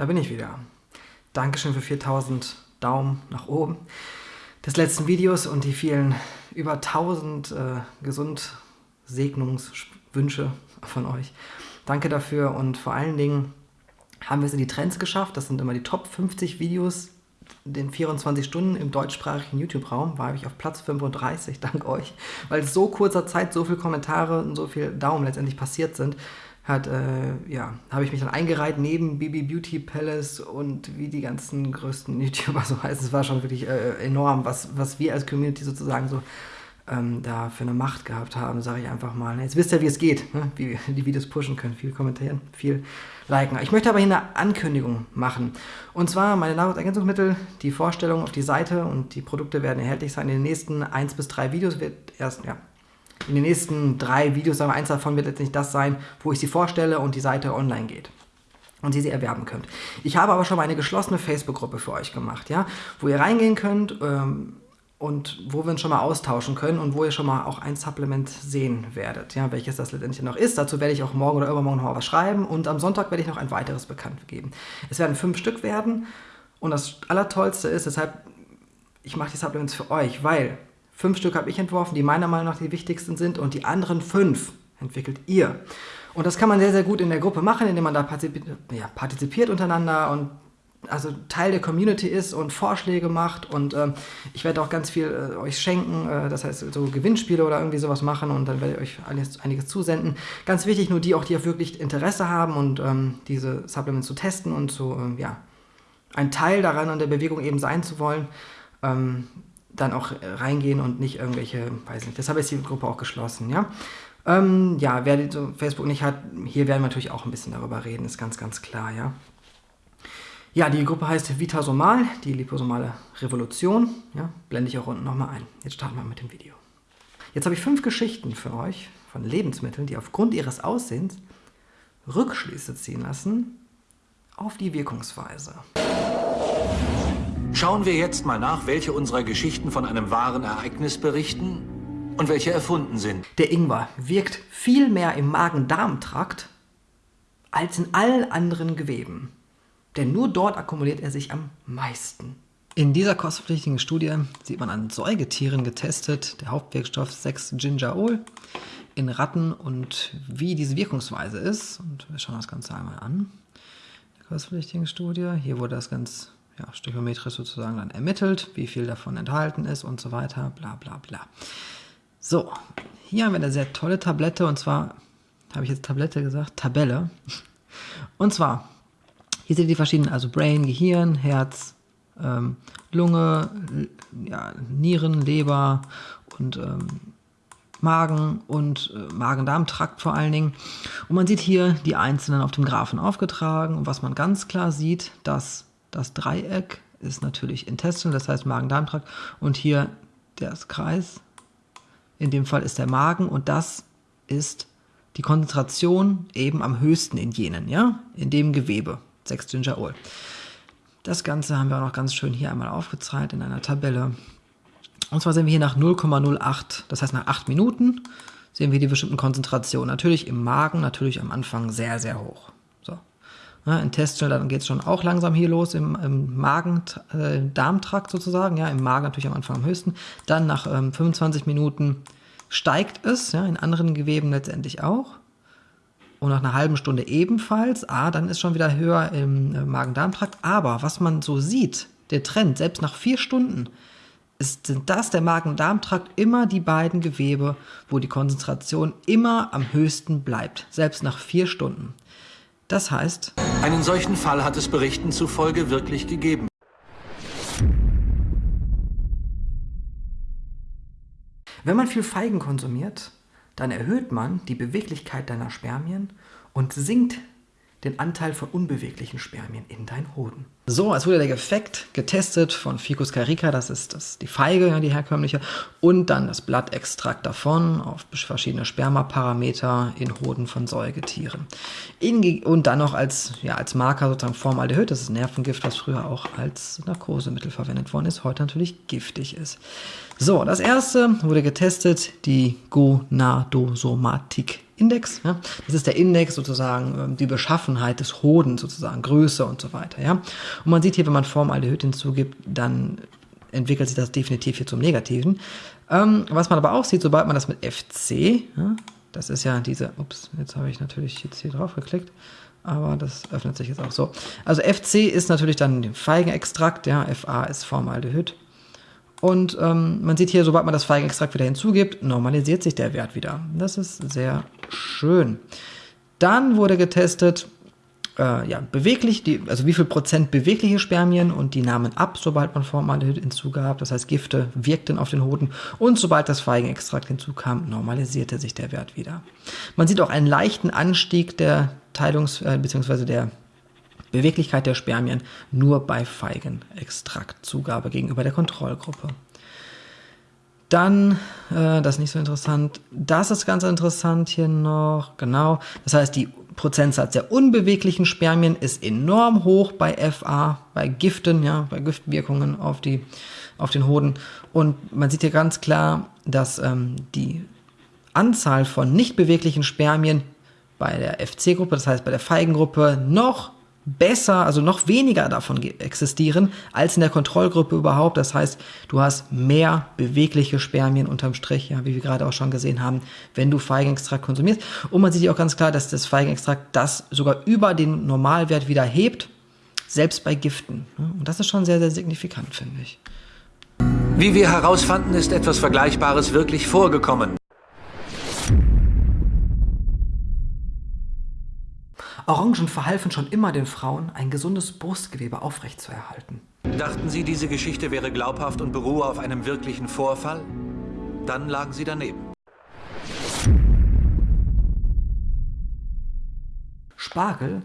da bin ich wieder. Dankeschön für 4000 Daumen nach oben des letzten Videos und die vielen über 1000 äh, Gesundsegnungswünsche von euch. Danke dafür und vor allen Dingen haben wir es in die Trends geschafft. Das sind immer die Top 50 Videos in den 24 Stunden im deutschsprachigen YouTube-Raum. War ich auf Platz 35, dank euch, weil so kurzer Zeit so viele Kommentare und so viele Daumen letztendlich passiert sind hat, äh, ja, habe ich mich dann eingereiht neben Bibi Beauty Palace und wie die ganzen größten YouTuber so heißen. Es war schon wirklich äh, enorm, was, was wir als Community sozusagen so ähm, da für eine Macht gehabt haben, sage ich einfach mal. Jetzt wisst ihr, wie es geht, ne? wie wir die Videos pushen können. Viel kommentieren, viel liken. Ich möchte aber hier eine Ankündigung machen. Und zwar meine Nahrungsergänzungsmittel, die Vorstellung auf die Seite und die Produkte werden erhältlich sein. In den nächsten 1 bis 3 Videos wird erst, ja, in den nächsten drei Videos, aber eins davon wird letztendlich das sein, wo ich sie vorstelle und die Seite online geht und Sie sie erwerben könnt. Ich habe aber schon mal eine geschlossene Facebook-Gruppe für euch gemacht, ja, wo ihr reingehen könnt ähm, und wo wir uns schon mal austauschen können und wo ihr schon mal auch ein Supplement sehen werdet, ja, welches das letztendlich noch ist. Dazu werde ich auch morgen oder übermorgen noch mal was schreiben und am Sonntag werde ich noch ein weiteres bekannt geben. Es werden fünf Stück werden und das Allertollste ist, deshalb, ich mache die Supplements für euch, weil Fünf Stück habe ich entworfen, die meiner Meinung nach die wichtigsten sind und die anderen fünf entwickelt ihr. Und das kann man sehr, sehr gut in der Gruppe machen, indem man da partizipiert, ja, partizipiert untereinander und also Teil der Community ist und Vorschläge macht und ähm, ich werde auch ganz viel äh, euch schenken, äh, das heißt so Gewinnspiele oder irgendwie sowas machen und dann werde ich euch einiges, einiges zusenden. Ganz wichtig, nur die auch, die auch wirklich Interesse haben und ähm, diese Supplements zu testen und zu, ähm, ja, ein Teil daran an der Bewegung eben sein zu wollen. Dann auch reingehen und nicht irgendwelche, weiß nicht, deshalb ist die Gruppe auch geschlossen, ja. Ähm, ja, wer so Facebook nicht hat, hier werden wir natürlich auch ein bisschen darüber reden, ist ganz, ganz klar, ja. Ja, die Gruppe heißt Vitasomal, die liposomale Revolution, ja, blende ich auch unten nochmal ein. Jetzt starten wir mit dem Video. Jetzt habe ich fünf Geschichten für euch von Lebensmitteln, die aufgrund ihres Aussehens Rückschlüsse ziehen lassen auf die Wirkungsweise. Schauen wir jetzt mal nach, welche unserer Geschichten von einem wahren Ereignis berichten und welche erfunden sind. Der Ingwer wirkt viel mehr im Magen-Darm-Trakt als in allen anderen Geweben. Denn nur dort akkumuliert er sich am meisten. In dieser kostpflichtigen Studie sieht man an Säugetieren getestet, der Hauptwirkstoff 6-Gingerol in Ratten und wie diese Wirkungsweise ist. Und wir schauen das Ganze einmal an. Der kostpflichtigen Studie. Hier wurde das ganz ja, stöchiometrisch sozusagen dann ermittelt, wie viel davon enthalten ist und so weiter, bla bla bla. So, hier haben wir eine sehr tolle Tablette und zwar, habe ich jetzt Tablette gesagt, Tabelle. Und zwar, hier seht ihr die verschiedenen, also Brain, Gehirn, Herz, ähm, Lunge, ja, Nieren, Leber und ähm, Magen und äh, Magen-Darm-Trakt vor allen Dingen. Und man sieht hier die einzelnen auf dem Graphen aufgetragen. Und was man ganz klar sieht, dass das Dreieck ist natürlich Intestinal, das heißt Magen-Darm-Trakt. Und hier der Kreis, in dem Fall ist der Magen und das ist die Konzentration eben am höchsten in jenen, ja, in dem Gewebe, 6 Gingerol. Das Ganze haben wir auch noch ganz schön hier einmal aufgezeigt in einer Tabelle. Und zwar sehen wir hier nach 0,08, das heißt nach 8 Minuten sehen wir die bestimmten Konzentrationen. Natürlich im Magen, natürlich am Anfang sehr, sehr hoch. Ja, Intestinal, dann geht es schon auch langsam hier los im, im Magen-Darmtrakt äh, sozusagen, ja, im Magen natürlich am Anfang am höchsten. Dann nach ähm, 25 Minuten steigt es, ja, in anderen Geweben letztendlich auch. Und nach einer halben Stunde ebenfalls. Ah, dann ist schon wieder höher im äh, Magen-Darm-Trakt. Aber was man so sieht, der Trend, selbst nach vier Stunden, ist, sind das der Magen-Darm-Trakt immer die beiden Gewebe, wo die Konzentration immer am höchsten bleibt, selbst nach vier Stunden. Das heißt... Einen solchen Fall hat es Berichten zufolge wirklich gegeben. Wenn man viel Feigen konsumiert, dann erhöht man die Beweglichkeit deiner Spermien und sinkt den Anteil von unbeweglichen Spermien in deinen Hoden. So, als wurde der Effekt getestet von Ficus carica, das ist das, die Feige, die herkömmliche, und dann das Blattextrakt davon auf verschiedene Spermaparameter in Hoden von Säugetieren. In, und dann noch als, ja, als Marker sozusagen Formaldehyd, das ist Nervengift, was früher auch als Narkosemittel verwendet worden ist, heute natürlich giftig ist. So, das erste wurde getestet, die Gonadosomatik Index. Ja? Das ist der Index sozusagen, ähm, die Beschaffenheit des Hoden sozusagen, Größe und so weiter. Ja? Und man sieht hier, wenn man Formaldehyd hinzugibt, dann entwickelt sich das definitiv hier zum Negativen. Ähm, was man aber auch sieht, sobald man das mit FC, ja, das ist ja diese, ups, jetzt habe ich natürlich jetzt hier drauf geklickt, aber das öffnet sich jetzt auch so. Also FC ist natürlich dann Feigenextrakt, ja, FA ist Formaldehyd. Und ähm, man sieht hier, sobald man das Feigenextrakt wieder hinzugibt, normalisiert sich der Wert wieder. Das ist sehr schön. Dann wurde getestet, äh, ja, beweglich, die, also wie viel Prozent bewegliche Spermien und die nahmen ab, sobald man Formaldehyd hinzugab. Das heißt, Gifte wirkten auf den Hoden und sobald das Feigenextrakt hinzukam, normalisierte sich der Wert wieder. Man sieht auch einen leichten Anstieg der Teilungs- äh, bzw. der Beweglichkeit der Spermien nur bei Feigenextraktzugabe gegenüber der Kontrollgruppe. Dann, äh, das ist nicht so interessant, das ist ganz interessant hier noch, genau. Das heißt, die Prozentsatz der unbeweglichen Spermien ist enorm hoch bei FA, bei Giften, ja, bei Giftwirkungen auf, die, auf den Hoden. Und man sieht hier ganz klar, dass ähm, die Anzahl von nicht beweglichen Spermien bei der FC-Gruppe, das heißt bei der Feigengruppe, noch besser, also noch weniger davon existieren als in der Kontrollgruppe überhaupt. Das heißt, du hast mehr bewegliche Spermien unterm Strich, ja, wie wir gerade auch schon gesehen haben, wenn du Feigenextrakt konsumierst. Und man sieht hier auch ganz klar, dass das Feigenextrakt das sogar über den Normalwert wieder hebt, selbst bei Giften. Und das ist schon sehr, sehr signifikant, finde ich. Wie wir herausfanden, ist etwas Vergleichbares wirklich vorgekommen. Orangen verhalfen schon immer den Frauen, ein gesundes Brustgewebe aufrechtzuerhalten. Dachten Sie, diese Geschichte wäre glaubhaft und beruhe auf einem wirklichen Vorfall? Dann lagen Sie daneben. Spargel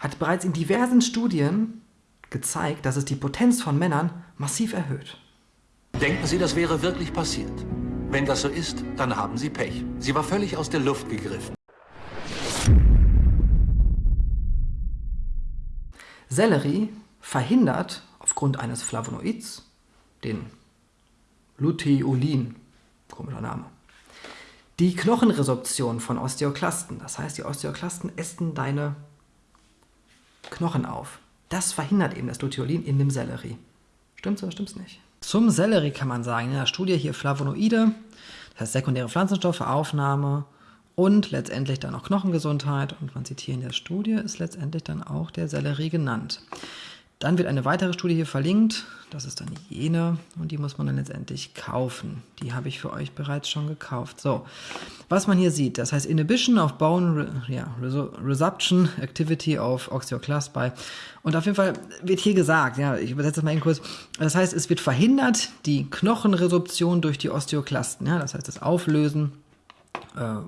hat bereits in diversen Studien gezeigt, dass es die Potenz von Männern massiv erhöht. Denken Sie, das wäre wirklich passiert? Wenn das so ist, dann haben Sie Pech. Sie war völlig aus der Luft gegriffen. Sellerie verhindert aufgrund eines Flavonoids, den Luteolin, komischer Name, die Knochenresorption von Osteoklasten. Das heißt, die Osteoklasten essen deine Knochen auf. Das verhindert eben das Luteolin in dem Sellerie. Stimmt's oder stimmt's nicht? Zum Sellerie kann man sagen, in der Studie hier Flavonoide, das heißt sekundäre Pflanzenstoffe, Aufnahme und letztendlich dann auch Knochengesundheit. Und man sieht hier in der Studie, ist letztendlich dann auch der Sellerie genannt. Dann wird eine weitere Studie hier verlinkt. Das ist dann jene und die muss man dann letztendlich kaufen. Die habe ich für euch bereits schon gekauft. So, was man hier sieht, das heißt Inhibition of Bone ja, Resorption Activity of Osteoclast by. Und auf jeden Fall wird hier gesagt, ja, ich übersetze das mal eben kurz. Das heißt, es wird verhindert die Knochenresorption durch die Osteoklasten. Ja, das heißt, das Auflösen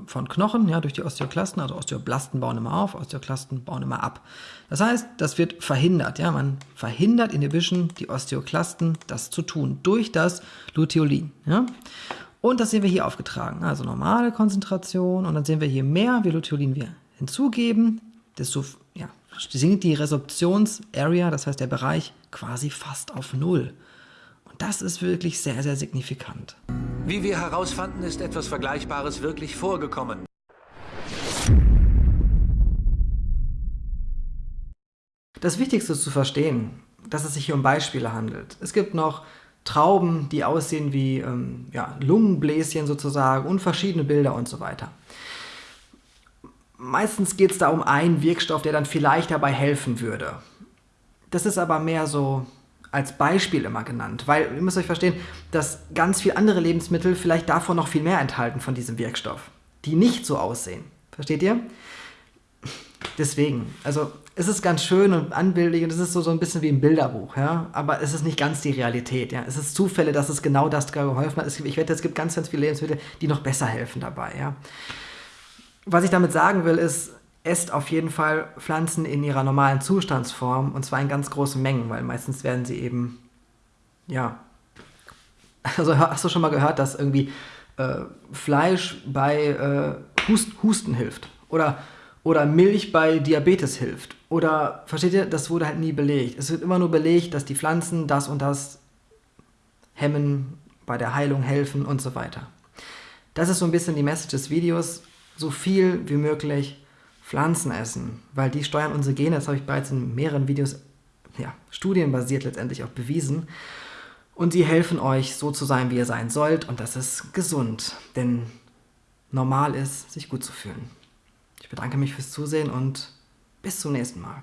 von Knochen, ja, durch die Osteoklasten, also Osteoblasten bauen immer auf, Osteoklasten bauen immer ab. Das heißt, das wird verhindert, ja, man verhindert Inhibition, die Osteoklasten, das zu tun, durch das Luteolin, ja. Und das sehen wir hier aufgetragen, also normale Konzentration und dann sehen wir hier mehr, wie Luteolin wir hinzugeben, desto, ja, sinkt die Resorptionsarea, das heißt der Bereich, quasi fast auf Null. Das ist wirklich sehr, sehr signifikant. Wie wir herausfanden, ist etwas Vergleichbares wirklich vorgekommen. Das Wichtigste ist zu verstehen, dass es sich hier um Beispiele handelt. Es gibt noch Trauben, die aussehen wie ähm, ja, Lungenbläschen sozusagen und verschiedene Bilder und so weiter. Meistens geht es da um einen Wirkstoff, der dann vielleicht dabei helfen würde. Das ist aber mehr so als Beispiel immer genannt, weil ihr müsst euch verstehen, dass ganz viele andere Lebensmittel vielleicht davon noch viel mehr enthalten von diesem Wirkstoff, die nicht so aussehen. Versteht ihr? Deswegen, also es ist ganz schön und anbildlich und es ist so, so ein bisschen wie ein Bilderbuch, ja, aber es ist nicht ganz die Realität, ja. Es ist Zufälle, dass es genau das geholfen hat. Ich wette, es gibt ganz, ganz viele Lebensmittel, die noch besser helfen dabei, ja. Was ich damit sagen will, ist, esst auf jeden Fall Pflanzen in ihrer normalen Zustandsform und zwar in ganz großen Mengen, weil meistens werden sie eben, ja, also hast du schon mal gehört, dass irgendwie äh, Fleisch bei äh, Hust, Husten hilft oder, oder Milch bei Diabetes hilft oder, versteht ihr, das wurde halt nie belegt. Es wird immer nur belegt, dass die Pflanzen das und das hemmen, bei der Heilung helfen und so weiter. Das ist so ein bisschen die Message des Videos so viel wie möglich Pflanzen essen, weil die steuern unsere Gene, das habe ich bereits in mehreren Videos, ja, studienbasiert letztendlich auch bewiesen. Und sie helfen euch, so zu sein, wie ihr sein sollt. Und das ist gesund, denn normal ist, sich gut zu fühlen. Ich bedanke mich fürs Zusehen und bis zum nächsten Mal.